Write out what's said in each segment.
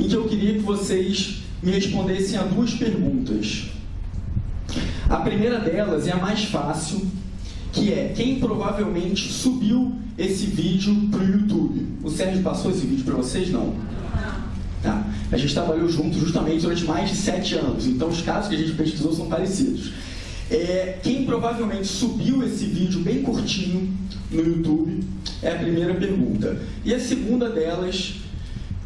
em que eu queria que vocês me respondessem a duas perguntas. A primeira delas é a mais fácil, que é quem provavelmente subiu esse vídeo para o YouTube. O Sérgio passou esse vídeo para vocês? Não. Tá. A gente trabalhou junto justamente durante mais de sete anos, então os casos que a gente pesquisou são parecidos. É, quem provavelmente subiu esse vídeo bem curtinho no YouTube é a primeira pergunta. E a segunda delas,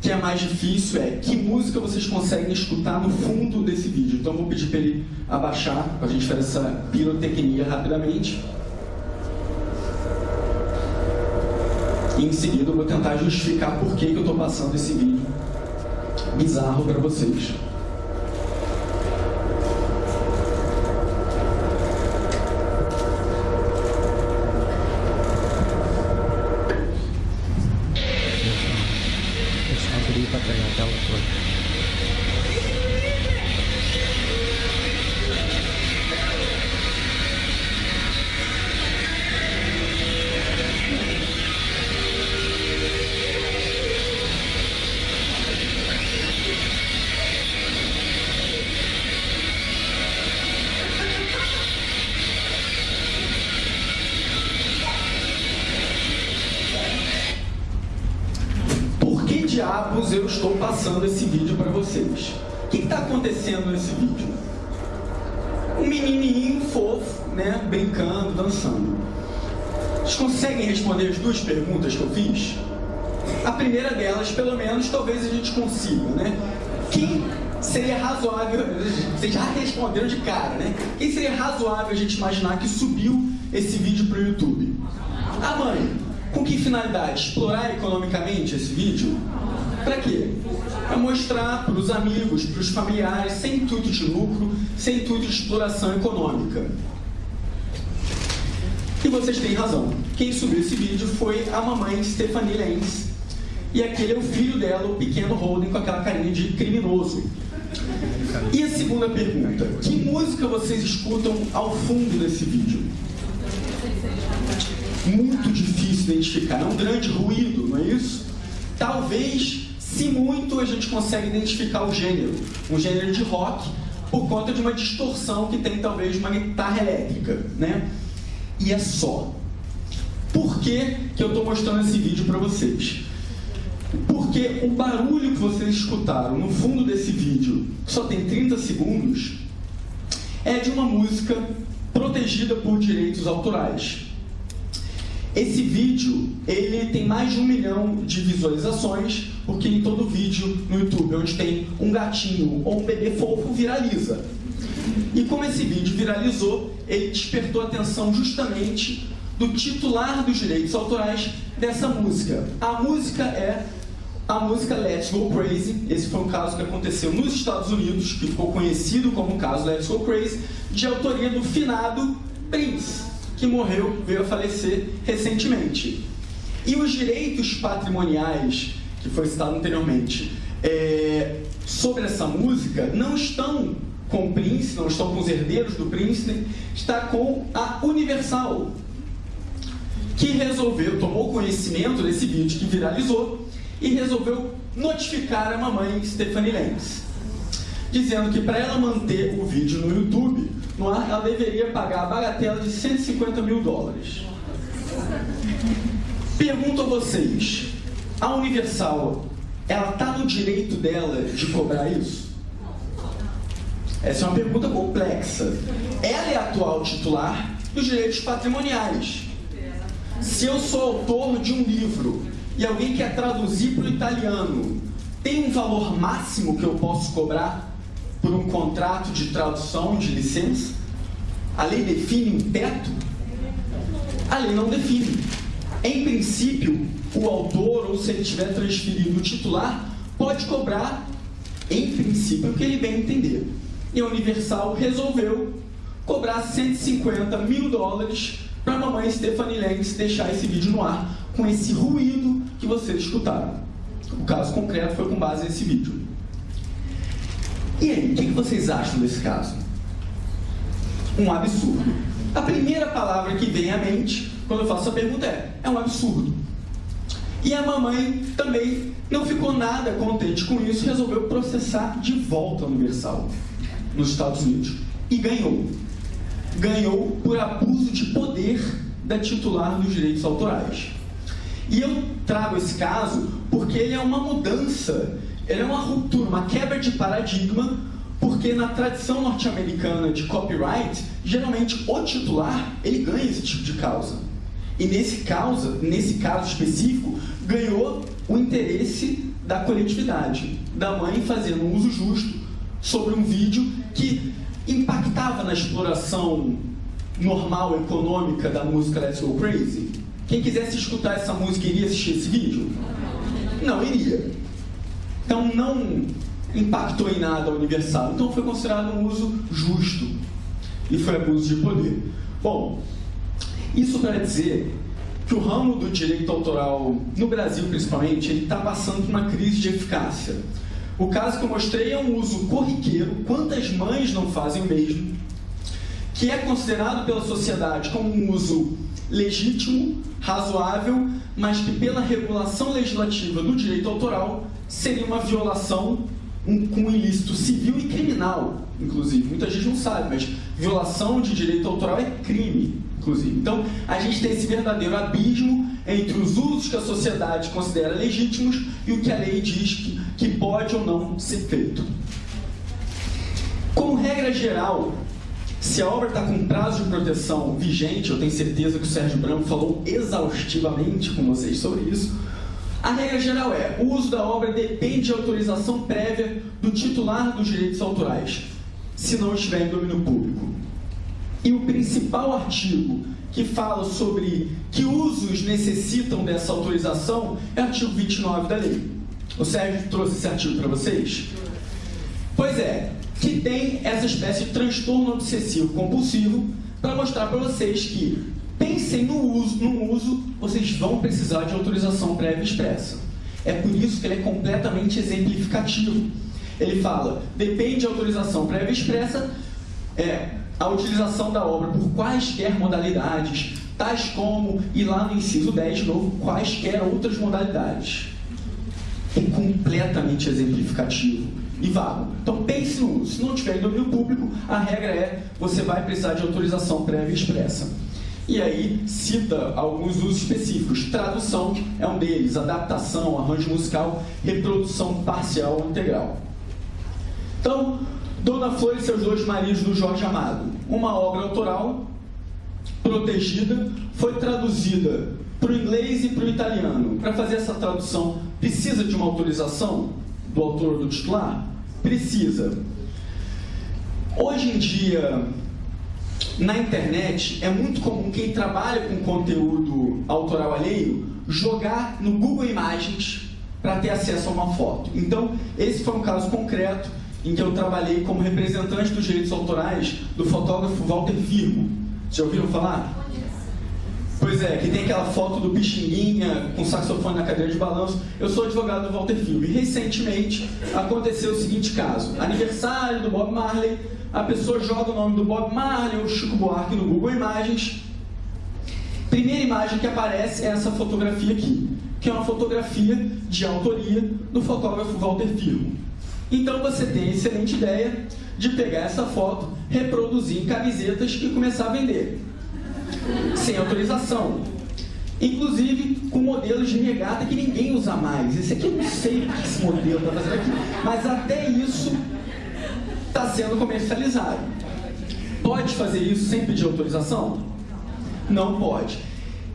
que é mais difícil, é que música vocês conseguem escutar no fundo desse vídeo. Então eu vou pedir para ele abaixar, para a gente fazer essa pirotecnia rapidamente. E em seguida eu vou tentar justificar por que, que eu estou passando esse vídeo bizarro para vocês. Eu estou passando esse vídeo para vocês? O que está acontecendo nesse vídeo? Um menininho fofo, né, brincando, dançando. Vocês conseguem responder as duas perguntas que eu fiz? A primeira delas, pelo menos, talvez a gente consiga, né? Quem seria razoável, vocês já responderam de cara, né? Quem seria razoável a gente imaginar que subiu esse vídeo para o YouTube? A mãe. Com que finalidade? Explorar economicamente esse vídeo? Para quê? Para mostrar para os amigos, para os familiares, sem intuito de lucro, sem intuito de exploração econômica. E vocês têm razão. Quem subiu esse vídeo foi a mamãe Stephanie Lenz. E aquele é o filho dela, o pequeno Holden, com aquela carinha de criminoso. E a segunda pergunta. Que música vocês escutam ao fundo desse vídeo? Muito difícil identificar. É um grande ruído, não é isso? Talvez se muito, a gente consegue identificar o gênero, um gênero de rock, por conta de uma distorção que tem talvez uma guitarra elétrica, né? E é só. Por que, que eu estou mostrando esse vídeo para vocês? Porque o barulho que vocês escutaram no fundo desse vídeo, que só tem 30 segundos, é de uma música protegida por direitos autorais. Esse vídeo, ele tem mais de um milhão de visualizações, porque em todo vídeo no YouTube onde tem um gatinho ou um bebê fofo, viraliza. E como esse vídeo viralizou, ele despertou a atenção justamente do titular dos direitos autorais dessa música. A música é a música Let's Go Crazy. Esse foi um caso que aconteceu nos Estados Unidos, que ficou conhecido como o caso Let's Go Crazy, de autoria do finado Prince que morreu, veio a falecer recentemente. E os direitos patrimoniais, que foi citado anteriormente, é, sobre essa música, não estão com o Prince, não estão com os herdeiros do Prince, está com a Universal, que resolveu, tomou conhecimento desse vídeo que viralizou e resolveu notificar a mamãe Stephanie Lenz, dizendo que para ela manter o vídeo no YouTube, no ar, ela deveria pagar a bagatela de 150 mil dólares. Pergunto a vocês, a Universal, ela está no direito dela de cobrar isso? Essa é uma pergunta complexa. Ela é atual titular dos direitos patrimoniais. Se eu sou autor de um livro e alguém quer traduzir para o italiano, tem um valor máximo que eu posso cobrar por um contrato de tradução de licença? A lei define um teto? A lei não define. Em princípio, o autor, ou se ele tiver transferido o titular, pode cobrar, em princípio, o que ele bem entender. E a Universal resolveu cobrar 150 mil dólares para a mamãe Stephanie Lenz deixar esse vídeo no ar com esse ruído que vocês escutaram. O caso concreto foi com base nesse vídeo. E aí, o que vocês acham desse caso? Um absurdo. A primeira palavra que vem à mente quando eu faço essa pergunta é: é um absurdo. E a mamãe também não ficou nada contente com isso, resolveu processar de volta a Universal nos Estados Unidos e ganhou. Ganhou por abuso de poder da titular dos direitos autorais. E eu trago esse caso porque ele é uma mudança, ele é uma ruptura, uma quebra de paradigma, porque na tradição norte-americana de copyright, geralmente o titular ele ganha esse tipo de causa. E nesse, causa, nesse caso específico, ganhou o interesse da coletividade, da mãe fazendo um uso justo sobre um vídeo que impactava na exploração normal, econômica da música Let's Go Crazy. Quem quisesse escutar essa música iria assistir esse vídeo? Não iria. Então não impactou em nada a Universal. Então foi considerado um uso justo e foi abuso de poder. Bom, isso para dizer que o ramo do direito autoral, no Brasil principalmente, ele está passando por uma crise de eficácia. O caso que eu mostrei é um uso corriqueiro, quantas mães não fazem o mesmo, que é considerado pela sociedade como um uso legítimo, razoável, mas que pela regulação legislativa do direito autoral seria uma violação um, com ilícito civil e criminal, inclusive. Muita gente não sabe, mas violação de direito autoral é crime, inclusive. Então, a gente tem esse verdadeiro abismo entre os usos que a sociedade considera legítimos e o que a lei diz que, que pode ou não ser feito. Como regra geral, se a obra está com prazo de proteção vigente, eu tenho certeza que o Sérgio Branco falou exaustivamente com vocês sobre isso, a regra geral é, o uso da obra depende de autorização prévia do titular dos direitos autorais, se não estiver em domínio público. E o principal artigo que fala sobre que usos necessitam dessa autorização é o artigo 29 da lei. O Sérgio trouxe esse artigo para vocês? Pois é, que tem essa espécie de transtorno obsessivo compulsivo para mostrar para vocês que pensem no uso, no uso, vocês vão precisar de autorização prévia expressa. É por isso que ele é completamente exemplificativo. Ele fala, depende de autorização prévia expressa, é, a utilização da obra por quaisquer modalidades, tais como, e lá no inciso 10, de novo, quaisquer outras modalidades. É completamente exemplificativo e vago. Então pense no uso. Se não tiver em domínio público, a regra é você vai precisar de autorização prévia expressa. E aí cita alguns usos específicos. Tradução é um deles, adaptação, arranjo musical, reprodução parcial ou integral. Então, Dona Flor e seus dois maridos do Jorge Amado. Uma obra autoral, protegida, foi traduzida para o inglês e para o italiano. Para fazer essa tradução, precisa de uma autorização do autor ou do titular? Precisa. Hoje em dia, na internet, é muito comum quem trabalha com conteúdo autoral alheio jogar no Google Imagens para ter acesso a uma foto. Então, esse foi um caso concreto em que eu trabalhei como representante dos direitos autorais do fotógrafo Walter Firmo. Já ouviram falar? Pois é, que tem aquela foto do Pixinguinha com saxofone na cadeira de balanço. Eu sou advogado do Walter Firmo e recentemente aconteceu o seguinte caso. Aniversário do Bob Marley, a pessoa joga o nome do Bob Marley ou Chico Buarque no Google Imagens. Primeira imagem que aparece é essa fotografia aqui, que é uma fotografia de autoria do fotógrafo Walter Firmo. Então você tem a excelente ideia de pegar essa foto, reproduzir em camisetas e começar a vender. Sem autorização. Inclusive com modelos de regata que ninguém usa mais. Esse aqui eu não sei o que esse modelo está fazendo aqui. Mas até isso está sendo comercializado. Pode fazer isso sem pedir autorização? Não pode.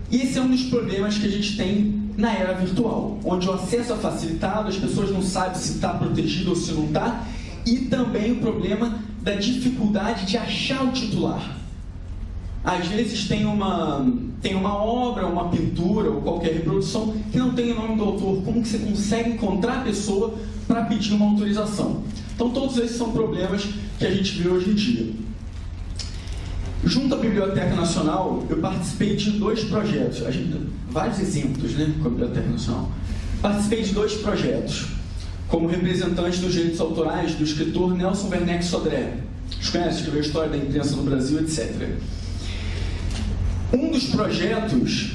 Esse é um dos problemas que a gente tem na era virtual, onde o acesso é facilitado, as pessoas não sabem se está protegido ou se não está, e também o problema da dificuldade de achar o titular. Às vezes tem uma, tem uma obra, uma pintura ou qualquer reprodução que não tem o nome do autor. Como que você consegue encontrar a pessoa para pedir uma autorização? Então todos esses são problemas que a gente vê hoje em dia. Junto à Biblioteca Nacional, eu participei de dois projetos, a gente, vários exemplos né, com a Biblioteca Nacional. Participei de dois projetos, como representante dos direitos autorais do escritor Nelson Werneck Sodré. Vocês conhecem, escreveu a história da imprensa no Brasil, etc. Um dos projetos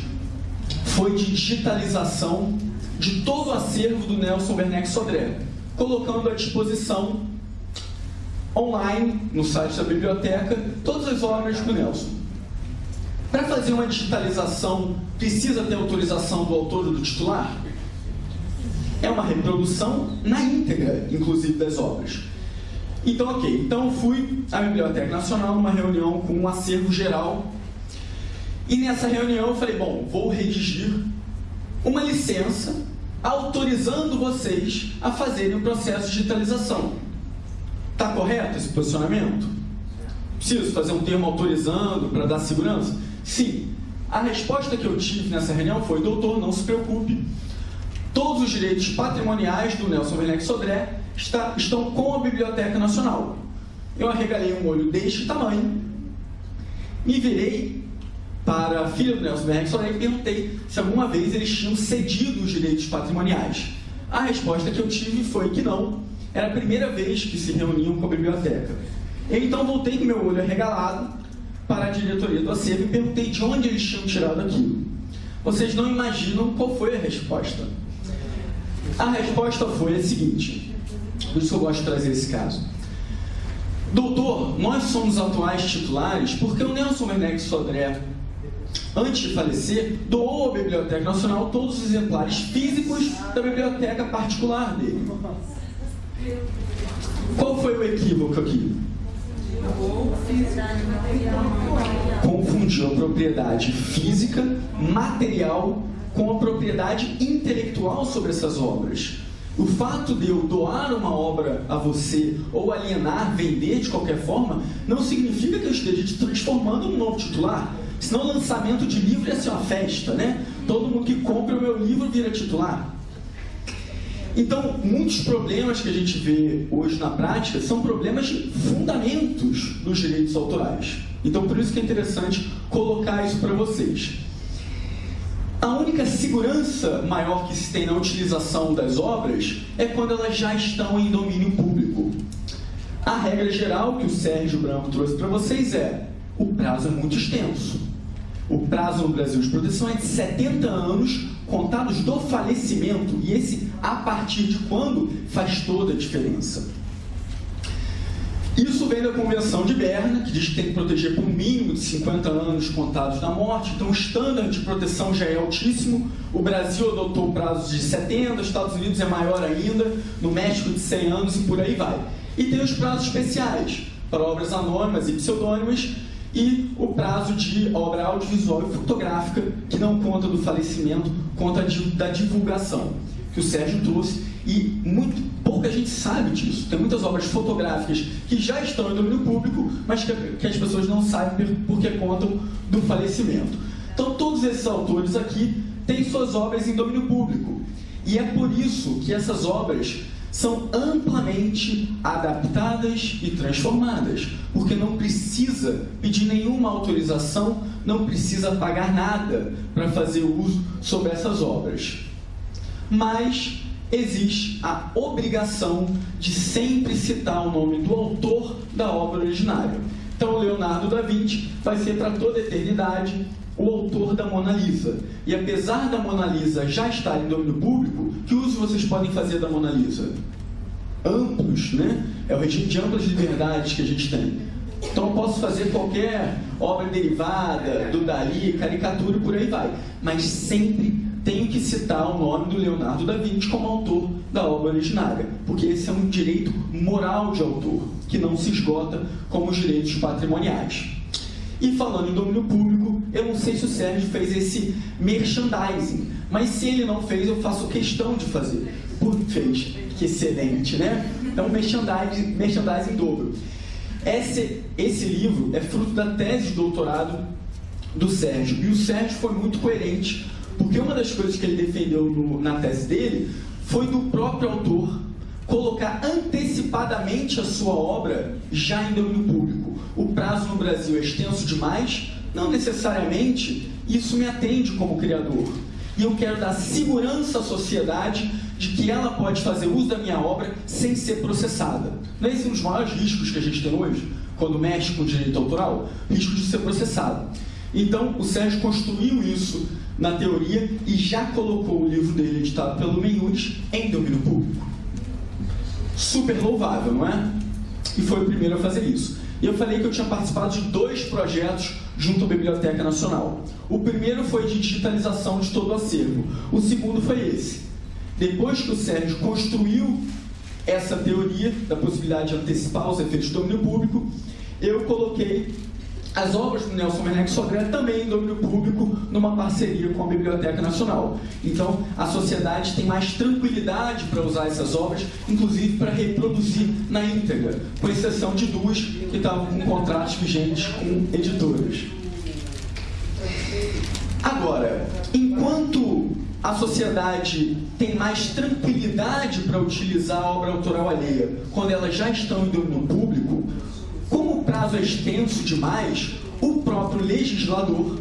foi de digitalização de todo o acervo do Nelson Werneck Sodré, colocando à disposição online, no site da biblioteca, todas as obras do Nelson. Para fazer uma digitalização, precisa ter autorização do autor ou do titular? É uma reprodução na íntegra, inclusive, das obras. Então, ok. Então, fui à Biblioteca Nacional numa reunião com um acervo geral. E nessa reunião eu falei, bom, vou redigir uma licença autorizando vocês a fazerem o processo de digitalização. Está correto esse posicionamento? Preciso fazer um termo autorizando para dar segurança? Sim. A resposta que eu tive nessa reunião foi, doutor, não se preocupe. Todos os direitos patrimoniais do Nelson Werneck Sodré está, estão com a Biblioteca Nacional. Eu arregalei um olho deste tamanho, me virei para a filha do Nelson Sodré e perguntei se alguma vez eles tinham cedido os direitos patrimoniais. A resposta que eu tive foi que não, era a primeira vez que se reuniam com a biblioteca. Eu então voltei com meu olho arregalado para a diretoria do acervo e perguntei de onde eles tinham tirado aquilo. Vocês não imaginam qual foi a resposta. A resposta foi a seguinte, por isso eu gosto de trazer esse caso. Doutor, nós somos atuais titulares porque o Nelson Werneck Sodré, antes de falecer, doou à Biblioteca Nacional todos os exemplares físicos da biblioteca particular dele. Qual foi o equívoco aqui? Confundiu a propriedade física, material, com a propriedade intelectual sobre essas obras. O fato de eu doar uma obra a você, ou alienar, vender de qualquer forma, não significa que eu esteja te transformando num novo titular. Senão lançamento de livro ia ser uma festa, né? Todo mundo que compra o meu livro vira titular. Então, muitos problemas que a gente vê hoje na prática são problemas de fundamentos dos direitos autorais. Então, por isso que é interessante colocar isso para vocês. A única segurança maior que se tem na utilização das obras é quando elas já estão em domínio público. A regra geral que o Sérgio Branco trouxe para vocês é o prazo é muito extenso. O prazo no Brasil de proteção é de 70 anos contados do falecimento, e esse a partir de quando faz toda a diferença. Isso vem da Convenção de Berna, que diz que tem que proteger por um mínimo de 50 anos contados da morte, então o estándar de proteção já é altíssimo. O Brasil adotou prazos de 70, os Estados Unidos é maior ainda, no México de 100 anos e por aí vai. E tem os prazos especiais para obras anônimas e pseudônimas, e o prazo de obra audiovisual e fotográfica, que não conta do falecimento, conta de, da divulgação, que o Sérgio trouxe, e muito pouca gente sabe disso. Tem muitas obras fotográficas que já estão em domínio público, mas que, que as pessoas não sabem porque contam do falecimento. Então, todos esses autores aqui têm suas obras em domínio público. E é por isso que essas obras são amplamente adaptadas e transformadas, porque não precisa pedir nenhuma autorização, não precisa pagar nada para fazer uso sobre essas obras. Mas existe a obrigação de sempre citar o nome do autor da obra originária. Então, Leonardo da Vinci vai ser para toda a eternidade o autor da Mona Lisa. E apesar da Mona Lisa já estar em domínio público, que uso vocês podem fazer da Mona Lisa? Amplos, né? É o regime de amplas liberdades que a gente tem. Então eu posso fazer qualquer obra derivada, do Dali, caricatura e por aí vai. Mas sempre tenho que citar o nome do Leonardo da Vinci como autor da obra originária, porque esse é um direito moral de autor, que não se esgota como os direitos patrimoniais. E falando em domínio público, eu não sei se o Sérgio fez esse merchandising, mas se ele não fez, eu faço questão de fazer. Por fez, que excelente, né? Então, merchandising, merchandising dobro. Esse, esse livro é fruto da tese de doutorado do Sérgio, e o Sérgio foi muito coerente, porque uma das coisas que ele defendeu no, na tese dele foi do próprio autor colocar antecipadamente a sua obra já em domínio público. O prazo no Brasil é extenso demais? Não necessariamente. Isso me atende como criador. E eu quero dar segurança à sociedade de que ela pode fazer uso da minha obra sem ser processada. Não é esse um dos maiores riscos que a gente tem hoje, quando mexe com direito autoral? Risco de ser processado. Então, o Sérgio construiu isso na teoria e já colocou o livro dele editado pelo Menhudes em domínio público. Super louvável, não é? E foi o primeiro a fazer isso. E eu falei que eu tinha participado de dois projetos junto à Biblioteca Nacional. O primeiro foi de digitalização de todo o acervo. O segundo foi esse. Depois que o Sérgio construiu essa teoria da possibilidade de antecipar os efeitos do domínio público, eu coloquei as obras do Nelson Werneck Sodré também em domínio público, numa parceria com a Biblioteca Nacional. Então, a sociedade tem mais tranquilidade para usar essas obras, inclusive para reproduzir na íntegra, com exceção de duas que estavam com contratos vigentes com editoras. Agora, enquanto a sociedade tem mais tranquilidade para utilizar a obra autoral alheia quando elas já estão em domínio público, prazo é extenso demais, o próprio legislador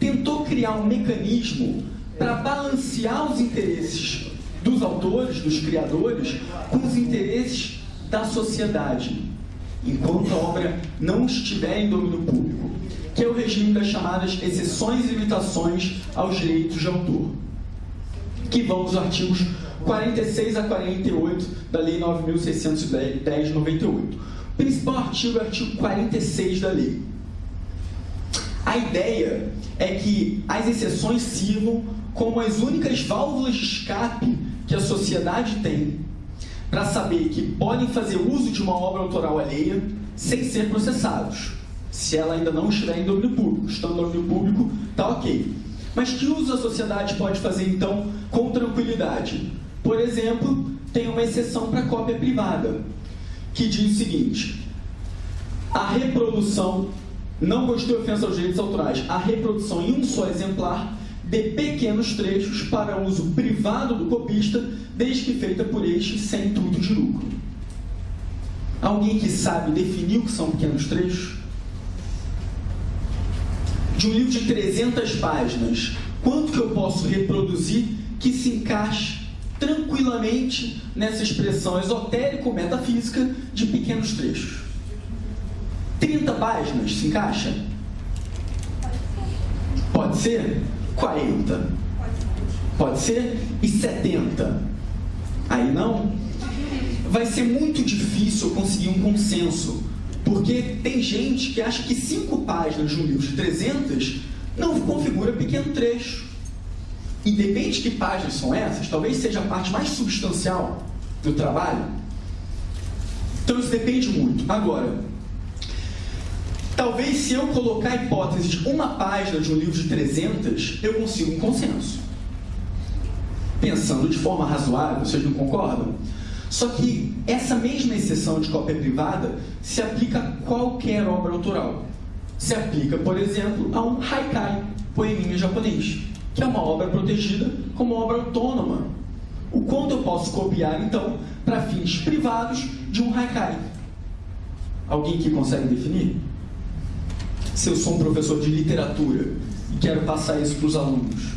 tentou criar um mecanismo para balancear os interesses dos autores, dos criadores, com os interesses da sociedade, enquanto a obra não estiver em domínio público, que é o regime das chamadas exceções e limitações aos direitos de autor, que vão dos artigos 46 a 48 da Lei 9.610 de 98. Principal artigo é o artigo 46 da lei. A ideia é que as exceções sirvam como as únicas válvulas de escape que a sociedade tem para saber que podem fazer uso de uma obra autoral alheia sem ser processados, se ela ainda não estiver em domínio público. Estando em domínio público, está ok. Mas que uso a sociedade pode fazer, então, com tranquilidade? Por exemplo, tem uma exceção para cópia privada que diz o seguinte: a reprodução, não constitui ofensa aos direitos autorais, a reprodução em um só exemplar de pequenos trechos para uso privado do copista, desde que feita por este sem intuito de lucro. Alguém que sabe definir o que são pequenos trechos? De um livro de 300 páginas, quanto que eu posso reproduzir que se encaixe tranquilamente nessa expressão esotérico-metafísica de pequenos trechos. 30 páginas se encaixa? Pode ser 40. Pode ser e 70. Aí não? Vai ser muito difícil conseguir um consenso, porque tem gente que acha que 5 páginas de um livro de 300 não configura pequeno trecho. E depende de que páginas são essas, talvez seja a parte mais substancial do trabalho. Então isso depende muito. Agora, talvez se eu colocar a hipótese de uma página de um livro de 300, eu consiga um consenso. Pensando de forma razoável, vocês não concordam? Só que essa mesma exceção de cópia privada se aplica a qualquer obra autoral. Se aplica, por exemplo, a um haikai, poeminha japonês que é uma obra protegida como obra autônoma. O quanto eu posso copiar, então, para fins privados de um haikai? Alguém que consegue definir? Se eu sou um professor de literatura e quero passar isso para os alunos,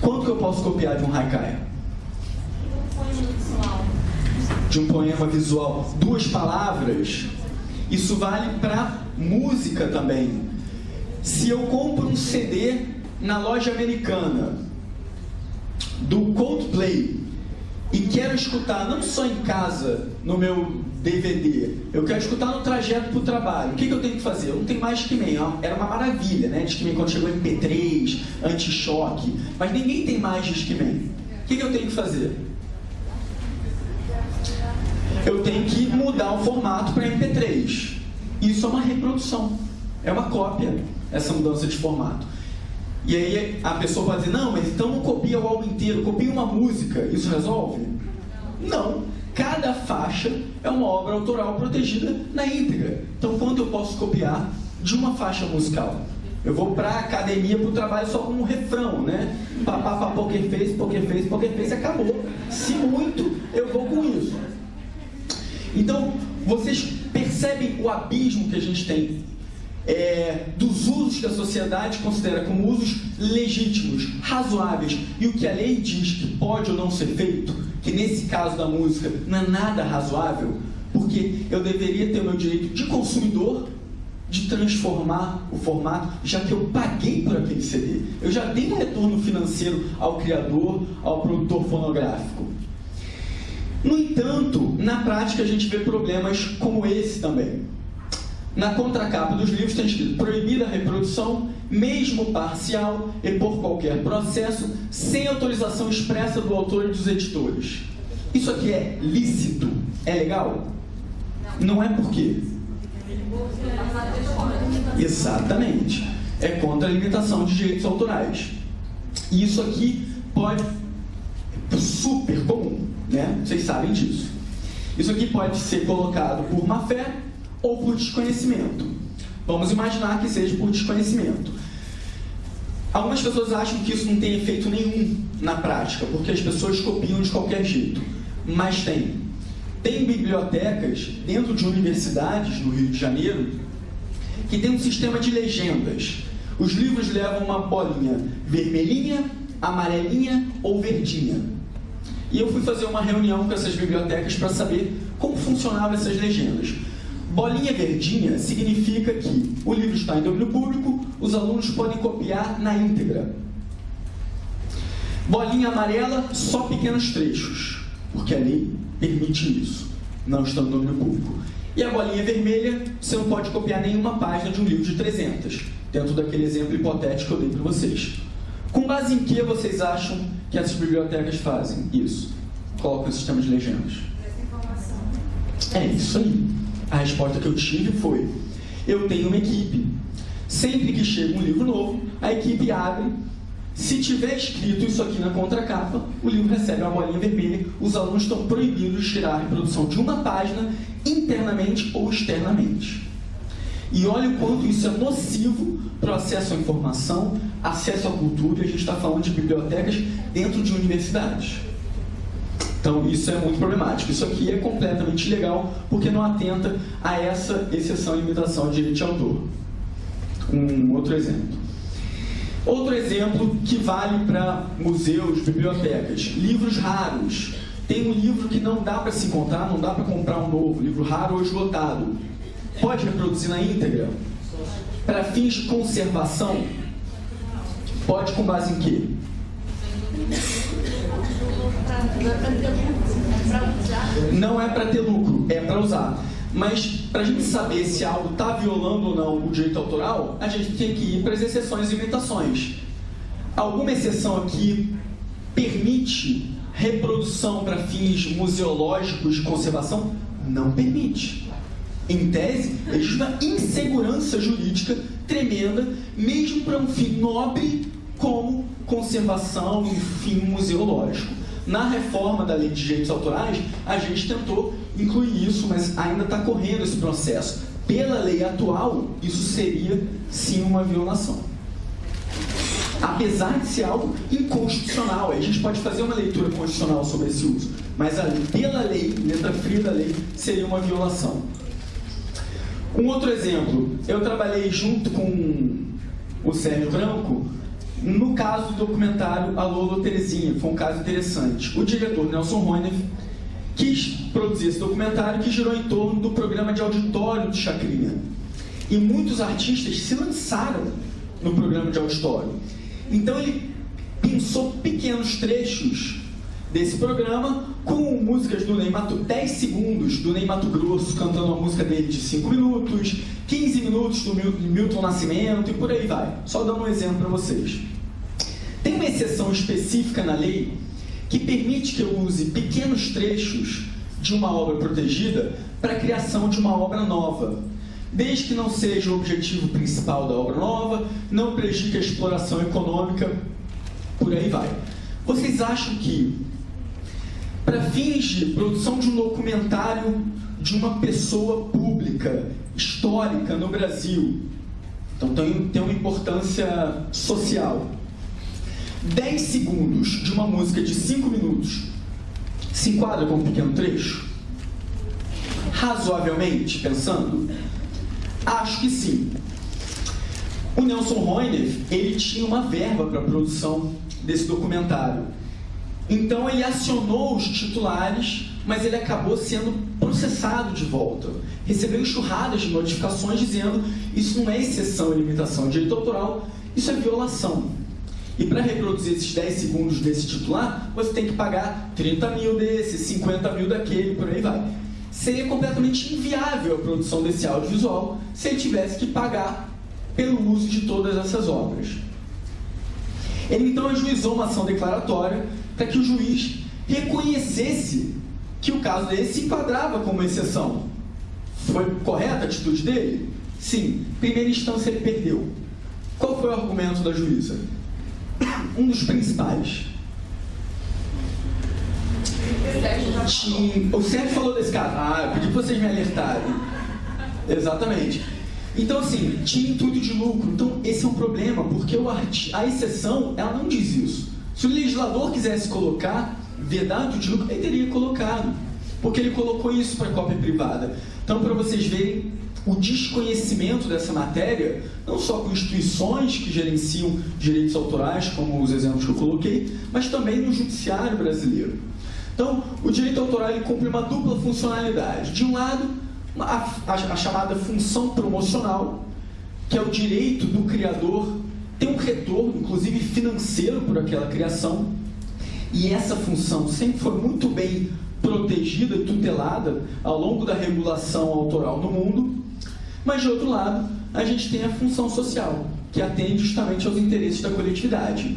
quanto que eu posso copiar de um haikai? De um poema visual. Duas palavras. Isso vale para música também. Se eu compro um CD na loja americana do Coldplay e quero escutar não só em casa, no meu DVD, eu quero escutar no trajeto para o trabalho, o que, que, eu tenho que fazer? Eu não tenho mais Discman, era uma maravilha, né? Discman quando chegou MP3, anti-choque, mas ninguém tem mais Discman. O que, que eu tenho que fazer? Eu tenho que mudar o formato para MP3. Isso é uma reprodução, é uma cópia, essa mudança de formato. E aí a pessoa pode dizer, não, mas então não copia o álbum inteiro, copia uma música, isso resolve? Não. Cada faixa é uma obra autoral protegida na íntegra. Então quanto eu posso copiar de uma faixa musical? Eu vou para a academia para o trabalho só com um refrão, né? Papá, papá, poker face, poker face, poker face, acabou. Se muito, eu vou com isso. Então, vocês percebem o abismo que a gente tem é, dos usos que a sociedade considera como usos legítimos, razoáveis, e o que a lei diz que pode ou não ser feito, que nesse caso da música não é nada razoável, porque eu deveria ter o meu direito de consumidor de transformar o formato, já que eu paguei por aquele CD. Eu já dei um retorno financeiro ao criador, ao produtor fonográfico. No entanto, na prática a gente vê problemas como esse também. Na contracapa dos livros tem escrito proibida a reprodução, mesmo parcial e por qualquer processo, sem autorização expressa do autor e dos editores. Isso aqui é lícito? É legal? Não é por quê? Exatamente. É contra a limitação de direitos autorais. E isso aqui pode super comum, né? Vocês sabem disso. Isso aqui pode ser colocado por má fé ou por desconhecimento. Vamos imaginar que seja por desconhecimento. Algumas pessoas acham que isso não tem efeito nenhum na prática, porque as pessoas copiam de qualquer jeito. Mas tem. Tem bibliotecas dentro de universidades no Rio de Janeiro que tem um sistema de legendas. Os livros levam uma bolinha vermelhinha, amarelinha ou verdinha. E eu fui fazer uma reunião com essas bibliotecas para saber como funcionavam essas legendas. Bolinha verdinha significa que o livro está em domínio público, os alunos podem copiar na íntegra. Bolinha amarela, só pequenos trechos, porque a lei permite isso, não está no domínio público. E a bolinha vermelha, você não pode copiar nenhuma página de um livro de 300, dentro daquele exemplo hipotético que eu dei para vocês. Com base em que vocês acham que essas bibliotecas fazem isso? Colocam o sistema de legendas. É isso aí. A resposta que eu tive foi: eu tenho uma equipe. Sempre que chega um livro novo, a equipe abre. Se tiver escrito isso aqui na contracapa, o livro recebe uma bolinha vermelha. Os alunos estão proibidos de tirar a reprodução de uma página internamente ou externamente. E olha o quanto isso é nocivo para o acesso à informação, acesso à cultura, e a gente está falando de bibliotecas dentro de universidades. Então isso é muito problemático. Isso aqui é completamente ilegal porque não atenta a essa exceção e limitação de direito de autor. Um outro exemplo. Outro exemplo que vale para museus, bibliotecas. Livros raros. Tem um livro que não dá para se encontrar, não dá para comprar um novo. Livro raro ou esgotado. Pode reproduzir na íntegra? Para fins de conservação? Pode com base em quê? Não é para ter lucro, é para usar. Mas para a gente saber se algo está violando ou não o direito autoral, a gente tem que ir para as exceções e limitações. Alguma exceção aqui permite reprodução para fins museológicos de conservação? Não permite. Em tese, existe uma insegurança jurídica tremenda, mesmo para um fim nobre como conservação e fim museológico. Na reforma da lei de direitos autorais, a gente tentou incluir isso, mas ainda está correndo esse processo. Pela lei atual, isso seria sim uma violação. Apesar de ser algo inconstitucional, a gente pode fazer uma leitura constitucional sobre esse uso, mas a, pela lei, letra fria da lei, seria uma violação. Um outro exemplo, eu trabalhei junto com o Sérgio Branco no caso do documentário Alô, Terezinha, foi um caso interessante. O diretor Nelson Roiner quis produzir esse documentário que girou em torno do programa de auditório de Chacrinha. E muitos artistas se lançaram no programa de auditório. Então ele pensou pequenos trechos desse programa com músicas do Ney Mato, 10 segundos do Ney Mato Grosso cantando a música dele de 5 minutos, 15 minutos do Milton Nascimento e por aí vai. Só dando um exemplo para vocês. Tem uma exceção específica na lei que permite que eu use pequenos trechos de uma obra protegida para a criação de uma obra nova, desde que não seja o objetivo principal da obra nova, não prejudique a exploração econômica, por aí vai. Vocês acham que para fins de produção de um documentário de uma pessoa pública, histórica no Brasil. Então tem, tem uma importância social. 10 segundos de uma música de 5 minutos se enquadra como um pequeno trecho? Razoavelmente, pensando? Acho que sim. O Nelson Roiner, ele tinha uma verba para a produção desse documentário. Então ele acionou os titulares, mas ele acabou sendo processado de volta. Recebeu enxurradas de notificações dizendo isso não é exceção e limitação de direito autoral, isso é violação. E para reproduzir esses 10 segundos desse titular, você tem que pagar 30 mil desse, 50 mil daquele, por aí vai. Seria completamente inviável a produção desse audiovisual se ele tivesse que pagar pelo uso de todas essas obras. Ele então ajuizou uma ação declaratória para que o juiz reconhecesse que o caso dele se enquadrava como exceção. Foi correta a atitude dele? Sim. Primeira instância ele perdeu. Qual foi o argumento da juíza? Um dos principais. O Sérgio falou desse caso. Ah, eu pedi que vocês me alertarem. Exatamente. Então, assim, tinha intuito de lucro. Então, esse é um problema, porque a exceção, ela não diz isso. Se o legislador quisesse colocar vedado de lucro, ele teria colocado. Porque ele colocou isso para cópia privada. Então, para vocês verem o desconhecimento dessa matéria, não só com instituições que gerenciam direitos autorais, como os exemplos que eu coloquei, mas também no judiciário brasileiro. Então, o direito autoral ele cumpre uma dupla funcionalidade. De um lado, a, a, a chamada função promocional, que é o direito do criador ter um retorno, inclusive financeiro, por aquela criação. E essa função sempre foi muito bem protegida e tutelada ao longo da regulação autoral no mundo. Mas, de outro lado, a gente tem a função social, que atende justamente aos interesses da coletividade.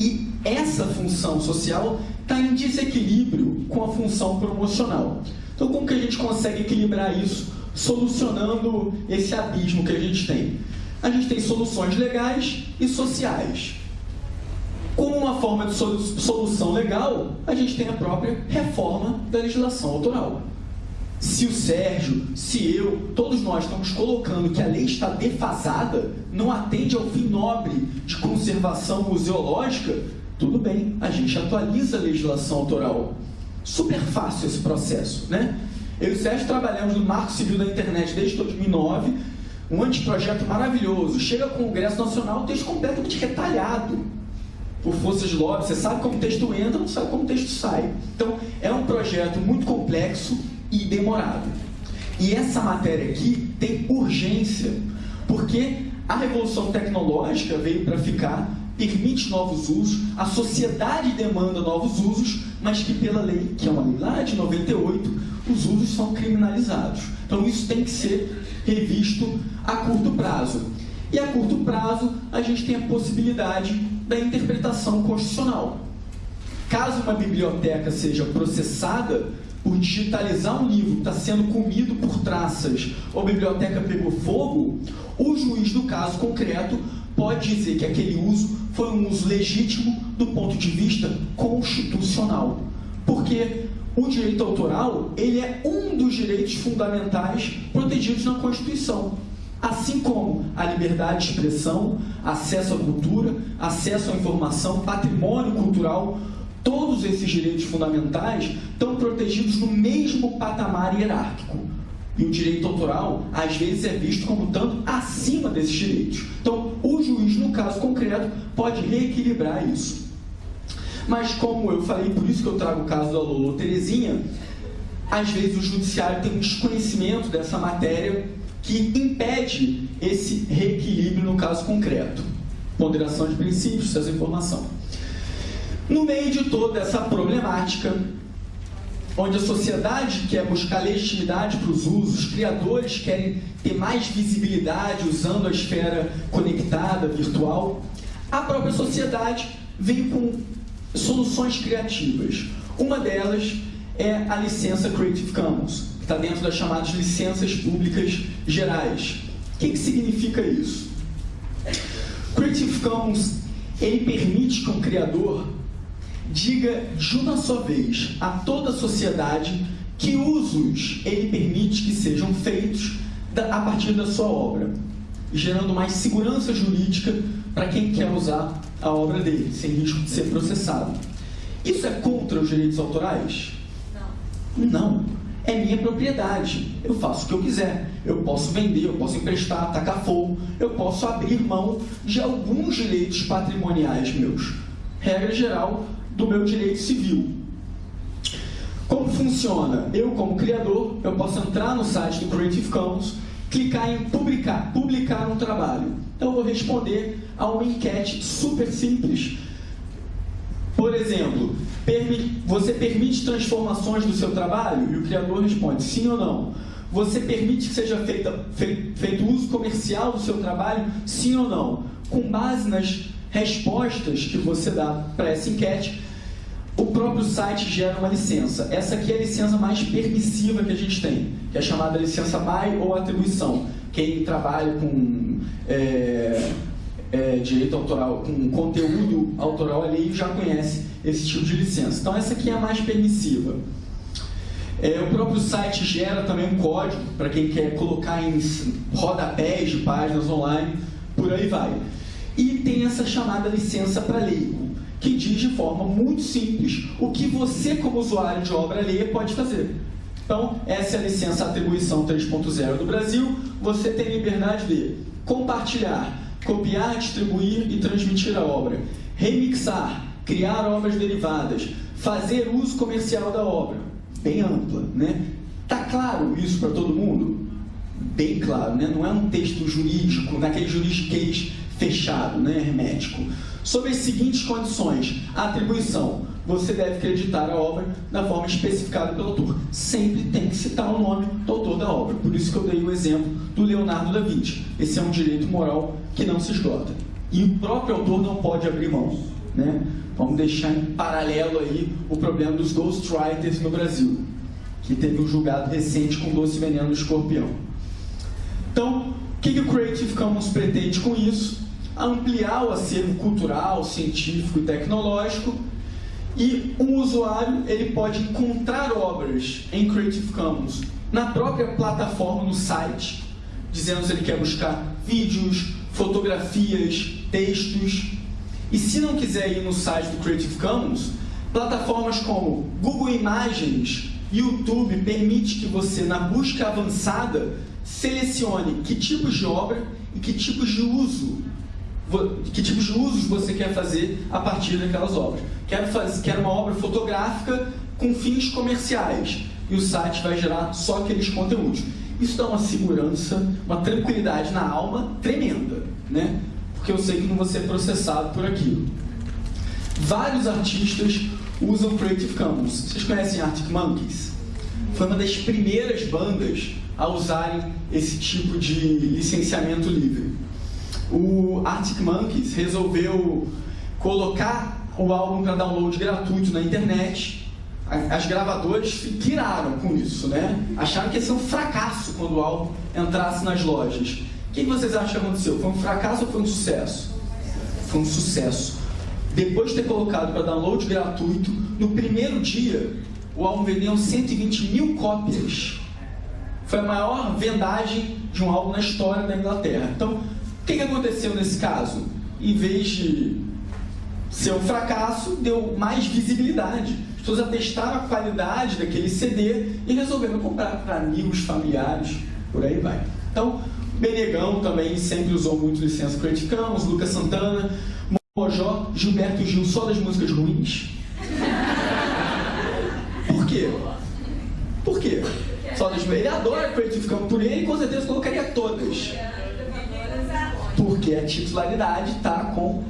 E essa função social está em desequilíbrio com a função promocional. Então, como que a gente consegue equilibrar isso, solucionando esse abismo que a gente tem? A gente tem soluções legais e sociais. Como uma forma de solução legal, a gente tem a própria reforma da legislação autoral se o Sérgio, se eu, todos nós estamos colocando que a lei está defasada, não atende ao fim nobre de conservação museológica, tudo bem, a gente atualiza a legislação autoral. Super fácil esse processo, né? Eu e o Sérgio trabalhamos no Marco Civil da Internet desde 2009, um anteprojeto maravilhoso. Chega ao Congresso Nacional, texto completamente retalhado por forças lobby. Você sabe como o texto entra, não sabe como o texto sai. Então, é um projeto muito complexo, e demorado. E essa matéria aqui tem urgência, porque a revolução tecnológica veio para ficar, permite novos usos, a sociedade demanda novos usos, mas que pela lei, que é uma lei lá de 98, os usos são criminalizados. Então isso tem que ser revisto a curto prazo. E a curto prazo, a gente tem a possibilidade da interpretação constitucional. Caso uma biblioteca seja processada por digitalizar um livro que está sendo comido por traças ou a biblioteca pegou fogo, o juiz do caso concreto pode dizer que aquele uso foi um uso legítimo do ponto de vista constitucional. Porque o direito autoral ele é um dos direitos fundamentais protegidos na Constituição. Assim como a liberdade de expressão, acesso à cultura, acesso à informação, patrimônio cultural, Todos esses direitos fundamentais estão protegidos no mesmo patamar hierárquico. E o direito autoral, às vezes, é visto como tanto acima desses direitos. Então, o juiz, no caso concreto, pode reequilibrar isso. Mas, como eu falei, por isso que eu trago o caso da Lolo Terezinha, às vezes o judiciário tem um desconhecimento dessa matéria que impede esse reequilíbrio no caso concreto. Ponderação de princípios, essa informação. No meio de toda essa problemática, onde a sociedade quer buscar legitimidade para os usos, os criadores querem ter mais visibilidade usando a esfera conectada, virtual, a própria sociedade vem com soluções criativas. Uma delas é a licença Creative Commons, que está dentro das chamadas licenças públicas gerais. O que, que significa isso? Creative Commons ele permite que um criador diga de uma só vez a toda a sociedade que usos ele permite que sejam feitos a partir da sua obra, gerando mais segurança jurídica para quem quer usar a obra dele, sem risco de ser processado. Isso é contra os direitos autorais? Não. Não. É minha propriedade. Eu faço o que eu quiser. Eu posso vender, eu posso emprestar, atacar fogo, eu posso abrir mão de alguns direitos patrimoniais meus. Regra geral, do meu direito civil. Como funciona? Eu, como criador, eu posso entrar no site do Creative Commons, clicar em publicar, publicar um trabalho. Então eu vou responder a uma enquete super simples. Por exemplo, você permite transformações do seu trabalho? E o criador responde sim ou não. Você permite que seja feita, feito uso comercial do seu trabalho? Sim ou não? Com base nas respostas que você dá para essa enquete, o próprio site gera uma licença. Essa aqui é a licença mais permissiva que a gente tem, que é chamada licença BY ou atribuição. Quem trabalha com é, é, direito autoral, com conteúdo autoral alheio já conhece esse tipo de licença. Então essa aqui é a mais permissiva. É, o próprio site gera também um código para quem quer colocar em rodapés de páginas online, por aí vai. E tem essa chamada licença para leigo, que diz de forma muito simples o que você, como usuário de obra alheia, pode fazer. Então, essa é a licença atribuição 3.0 do Brasil. Você tem liberdade de compartilhar, copiar, distribuir e transmitir a obra, remixar, criar obras derivadas, fazer uso comercial da obra, bem ampla, né? Tá claro isso para todo mundo? Bem claro, né? Não é um texto jurídico, naquele juridiquês fechado, né, hermético. Sob as seguintes condições, atribuição, você deve acreditar a obra da forma especificada pelo autor. Sempre tem que citar o nome do autor da obra. Por isso que eu dei o exemplo do Leonardo da Vinci. Esse é um direito moral que não se esgota. E o próprio autor não pode abrir mão. Né? Vamos deixar em paralelo aí o problema dos ghostwriters no Brasil, que teve um julgado recente com doce veneno do escorpião. Então, o que, que o Creative Commons pretende com isso? Ampliar o acervo cultural, científico e tecnológico e um usuário ele pode encontrar obras em Creative Commons na própria plataforma, no site, dizendo se ele quer buscar vídeos, fotografias, textos, e se não quiser ir no site do Creative Commons, plataformas como Google Imagens, YouTube permite que você, na busca avançada, selecione que tipos de obra e que tipos de uso que tipos de usos você quer fazer a partir daquelas obras. Quero, fazer, quero uma obra fotográfica com fins comerciais e o site vai gerar só aqueles conteúdos. Isso dá uma segurança, uma tranquilidade na alma tremenda, né? porque eu sei que não vou ser processado por aquilo. Vários artistas usam Creative Commons. Vocês conhecem Arctic Monkeys? Foi uma das primeiras bandas a usarem esse tipo de licenciamento livre. O Arctic Monkeys resolveu colocar o álbum para download gratuito na internet. As gravadoras piraram com isso, né? Acharam que ia ser um fracasso quando o álbum entrasse nas lojas. O que vocês acham que aconteceu? Foi um fracasso ou foi um sucesso? Foi um sucesso. Depois de ter colocado para download gratuito, no primeiro dia, o álbum vendeu 120 mil cópias. Foi a maior vendagem de um álbum na história da Inglaterra. Então, o que aconteceu nesse caso? Em vez de ser um fracasso, deu mais visibilidade. As pessoas atestaram a qualidade daquele CD e resolveram comprar para amigos, familiares, por aí vai. Então, Benegão também sempre usou muito licença Creative Commons, Lucas Santana, Mojó, Gilberto Gil, só das músicas ruins. Por quê? Por quê? Só das... Ele adora Creative Commons, por ele com certeza colocaria todas. Porque a titularidade está com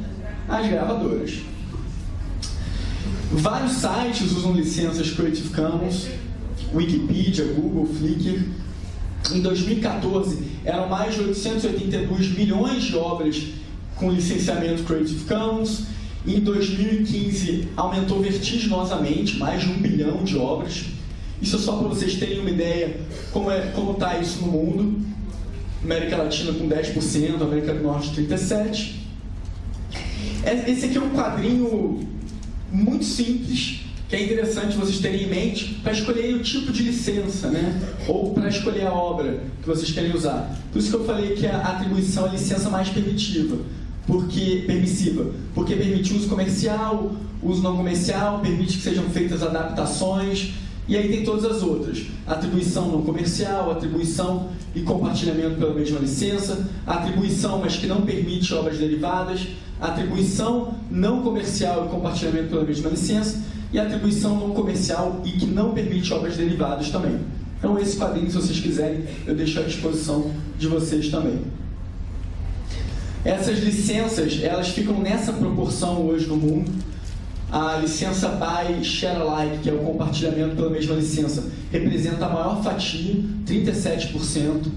as gravadoras. Vários sites usam licenças Creative Commons, Wikipedia, Google, Flickr, em 2014, eram mais de 882 milhões de obras com licenciamento Creative Commons. Em 2015, aumentou vertiginosamente, mais de um bilhão de obras. Isso é só para vocês terem uma ideia como é, como está isso no mundo. América Latina com 10%, América do Norte 37%. É, esse aqui é um quadrinho muito simples, que é interessante vocês terem em mente para escolher o tipo de licença, né? Ou para escolher a obra que vocês querem usar. Por isso que eu falei que a atribuição é a licença mais permitiva, porque permissiva, porque permite uso comercial, uso não comercial, permite que sejam feitas adaptações, e aí tem todas as outras. Atribuição não comercial, atribuição e compartilhamento pela mesma licença, atribuição, mas que não permite obras derivadas, atribuição não comercial e compartilhamento pela mesma licença, e atribuição não comercial e que não permite obras derivadas também. Então esse quadrinho, se vocês quiserem, eu deixo à disposição de vocês também. Essas licenças, elas ficam nessa proporção hoje no mundo. A licença by share alike, que é o compartilhamento pela mesma licença, representa a maior fatia, 37%.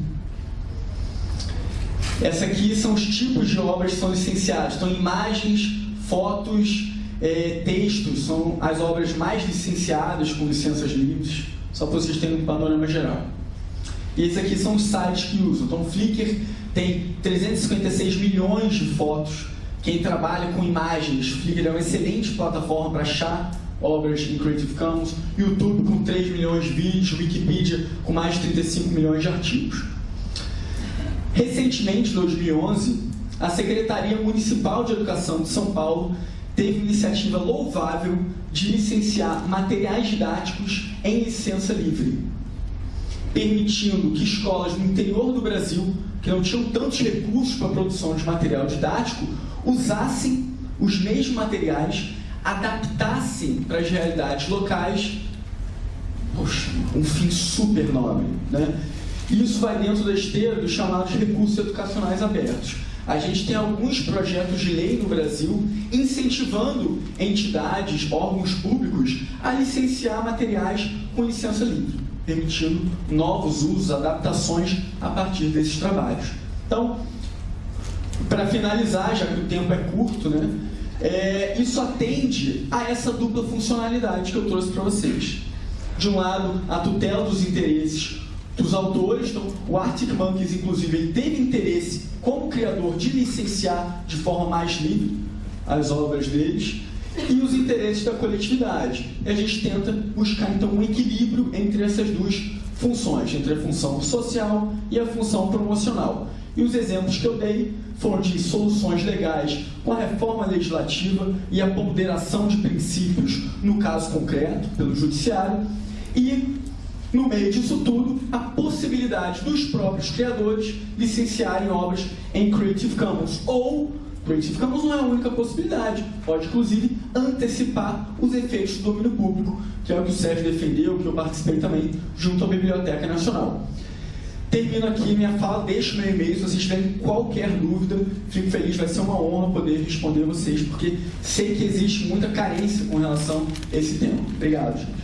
Essa aqui são os tipos de obras que são licenciadas. Então, imagens, fotos, é, textos são as obras mais licenciadas com licenças livres, só para vocês terem um panorama geral. E esses aqui são os sites que usam. Então, Flickr tem 356 milhões de fotos. Quem trabalha com imagens, Flickr é uma excelente plataforma para achar obras em Creative Commons. YouTube com 3 milhões de vídeos, Wikipedia com mais de 35 milhões de artigos. Recentemente, em 2011, a Secretaria Municipal de Educação de São Paulo teve iniciativa louvável de licenciar materiais didáticos em licença livre, permitindo que escolas no interior do Brasil, que não tinham tantos recursos para a produção de material didático, usassem os mesmos materiais, adaptassem para as realidades locais. Poxa, um fim super nobre. Né? Isso vai dentro da esteira dos chamados recursos educacionais abertos a gente tem alguns projetos de lei no Brasil incentivando entidades, órgãos públicos a licenciar materiais com licença livre, permitindo novos usos, adaptações a partir desses trabalhos. Então, para finalizar, já que o tempo é curto, né, é, isso atende a essa dupla funcionalidade que eu trouxe para vocês. De um lado, a tutela dos interesses dos autores, então, o Arctic Monkeys, inclusive, ele teve interesse como criador de licenciar de forma mais livre as obras deles e os interesses da coletividade. E a gente tenta buscar então um equilíbrio entre essas duas funções, entre a função social e a função promocional. E os exemplos que eu dei foram de soluções legais com a reforma legislativa e a ponderação de princípios, no caso concreto, pelo judiciário, e no meio disso tudo, a possibilidade dos próprios criadores licenciarem obras em Creative Commons. Ou, Creative Commons não é a única possibilidade, pode inclusive antecipar os efeitos do domínio público, que é o que o Sérgio defendeu, que eu participei também, junto à Biblioteca Nacional. Termino aqui minha fala, deixo meu e-mail se vocês tiverem qualquer dúvida. Fico feliz, vai ser uma honra poder responder vocês, porque sei que existe muita carência com relação a esse tema. Obrigado, gente.